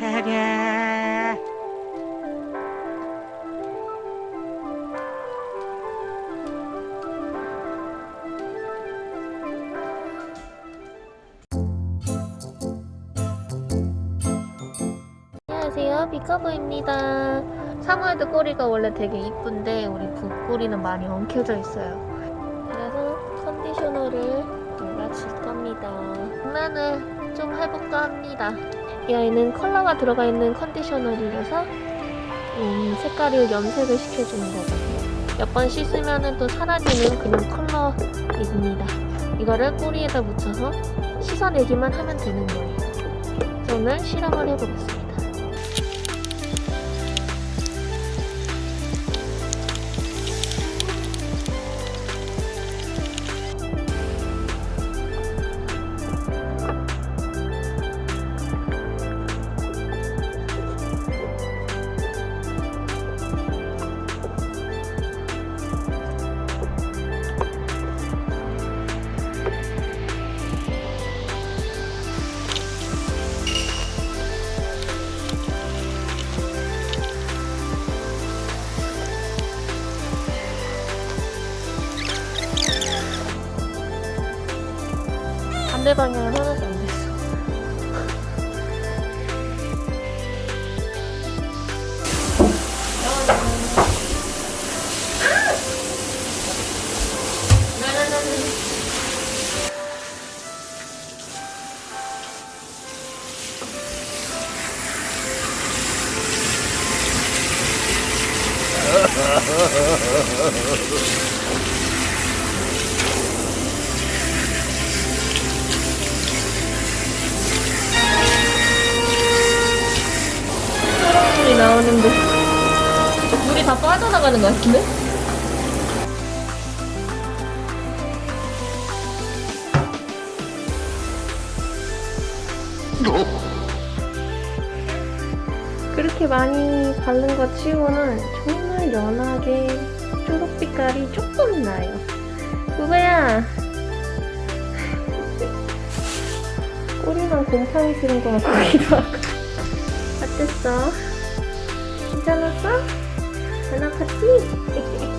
차례. 안녕하세요. 비커브입니다. 사무에드 꼬리가 원래 되게 이쁜데 우리 북꼬리는 많이 엉켜져 있어요. 그래서 컨디셔너를 발라줄 겁니다. 장난을 좀 해볼까 합니다 이 아이는 컬러가 들어가 있는 컨디셔너이라서 음, 색깔을 염색을 시켜주는 거거든요. 몇 번 씻으면 또 사라지는 그런 컬러입니다. 이거를 꼬리에다 묻혀서 씻어내기만 하면 되는 거예요. 오늘 실험을 해보겠습니다 반대 방향은 하나도 안 됐어. 물이 나오는데 물이 다 빠져나가는 것 같은데? 그렇게 많이 바른 거 치고는 정말 연하게 초록빛깔이 조금 나요. 그거야. 꼬리만 곰팡이 쓰는 것 같기도 하고. 어땠어? 괜찮았어? 안 아팠지?